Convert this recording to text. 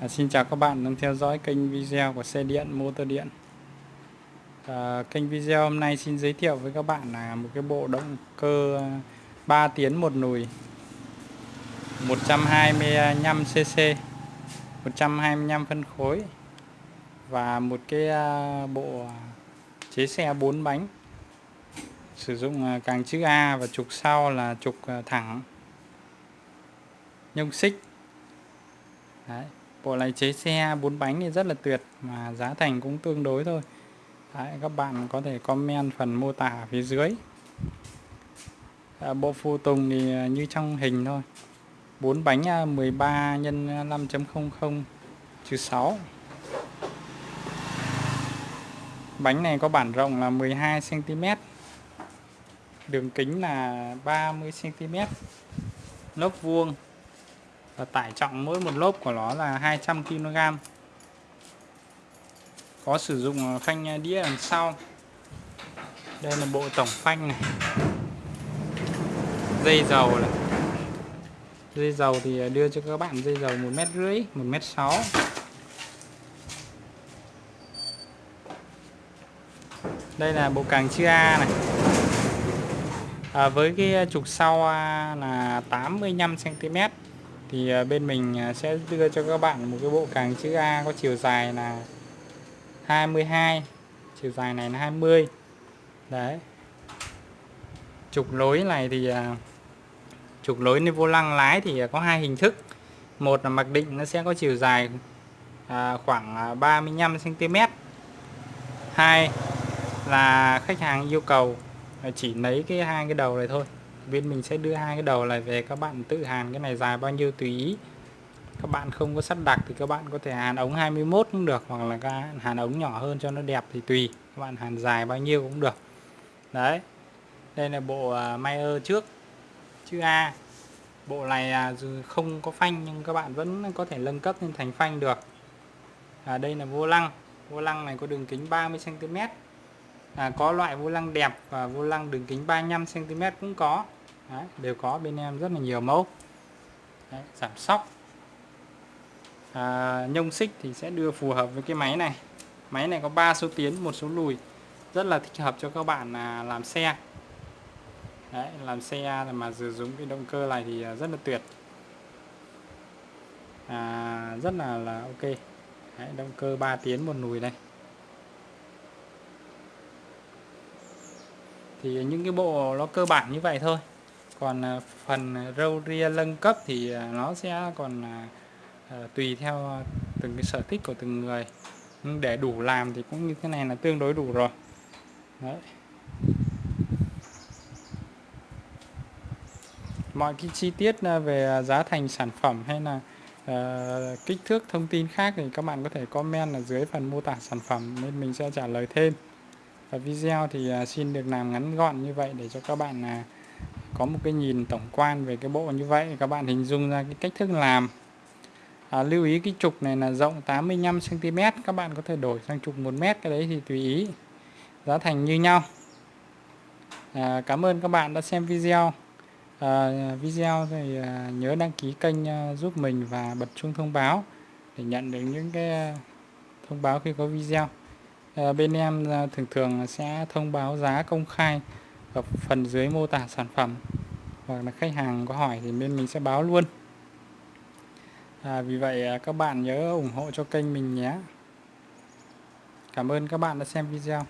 À, xin chào các bạn đang theo dõi kênh video của xe điện motor điện. À, kênh video hôm nay xin giới thiệu với các bạn là một cái bộ động cơ 3 tiến một nùi 125cc 125 phân khối và một cái à, bộ chế xe 4 bánh. Sử dụng à, càng chữ A và trục sau là trục à, thẳng nhông xích. Đấy bộ này chế xe bốn bánh thì rất là tuyệt mà giá thành cũng tương đối thôi. Đấy, các bạn có thể comment phần mô tả phía dưới. À, bộ phụ tùng thì à, như trong hình thôi. Bốn bánh 13 x 5.00 trừ 6 bánh này có bản rộng là 12 cm đường kính là 30 cm lốp vuông và tải trọng mỗi một lốp của nó là 200 kg có sử dụng ờ, phanh đĩa đằng sau. Đây là bộ tổng phanh này. Dây dầu này. Dây dầu thì ờ, đưa cho các bạn dây dầu một mét rưỡi một mét sáu. Đây là bộ càng chia A này. À, với cái ờ, trục sau là 85 cm thì à, bên mình à, sẽ đưa cho các bạn một cái bộ càng chữ A có chiều dài là 22 chiều dài này là 20 đấy. Trục lối này thì à, trục lối lên vô lăng lái thì có hai hình thức. Một là mặc định nó sẽ có chiều dài khoảng 35 cm hai là khách hàng yêu cầu chỉ lấy cái hai cái đầu này thôi bên mình sẽ đưa hai cái đầu này về các bạn tự hàn cái này dài bao nhiêu tùy ý. Các bạn không có sắt đặc thì các bạn có thể hàn ống 21 cũng được hoặc là các hàn ống nhỏ hơn cho nó đẹp thì tùy. Các bạn hàn dài bao nhiêu cũng được. Đấy. Đây là bộ à, Mayer trước. Chữ A. Bộ này à, dù không có phanh nhưng các bạn vẫn có thể nâng cấp lên thành phanh được. À, đây là vô lăng. Vô lăng này có đường kính 30 cm à, có loại vô lăng đẹp và vô lăng đường kính 35 cm cũng có. Đấy, đều có bên em rất là nhiều mẫu. Đấy, giảm sóc. À, nhông xích thì sẽ đưa phù hợp với cái máy này. Máy này có 3 số tiến một số lùi. Rất là thích hợp cho các bạn là làm xe. Đấy, làm xe mà sử dụng cái động cơ này thì à, rất là tuyệt. À, rất là là ok. Đấy, động cơ 3 tiến một lùi đây. Thì những cái bộ nó cơ bản như vậy thôi còn à, phần râu ria nâng cấp thì à, nó sẽ còn à, tùy theo từng cái sở thích của từng người. Nhưng để đủ làm thì cũng như thế này là tương đối đủ rồi. Đấy. mọi cái chi tiết về giá thành sản phẩm hay là uh, kích thước thông tin khác thì các bạn có thể comment ở dưới phần mô tả sản phẩm nên mình sẽ trả lời thêm. Và video thì uh, xin được làm ngắn gọn như vậy để cho các bạn uh, có một cái nhìn tổng quan về cái bộ như vậy các bạn hình dung ra cái cách thức làm. À, lưu ý cái trục này là rộng 85 cm các bạn có thể đổi sang trục 1 mét cái đấy thì tùy ý. Giá thành như nhau. À, cảm ơn các bạn đã xem video. À, video thì à, nhớ đăng ký kênh à, giúp mình và bật chuông thông báo để nhận được những cái à, thông báo khi có video. À, bên em à, thường thường sẽ thông báo giá công khai ở phần dưới mô tả sản phẩm. Hoặc là khách hàng có hỏi thì bên mình sẽ báo luôn. À, vì vậy à, các bạn nhớ ủng hộ cho kênh mình nhé. Cảm ơn các bạn đã xem video.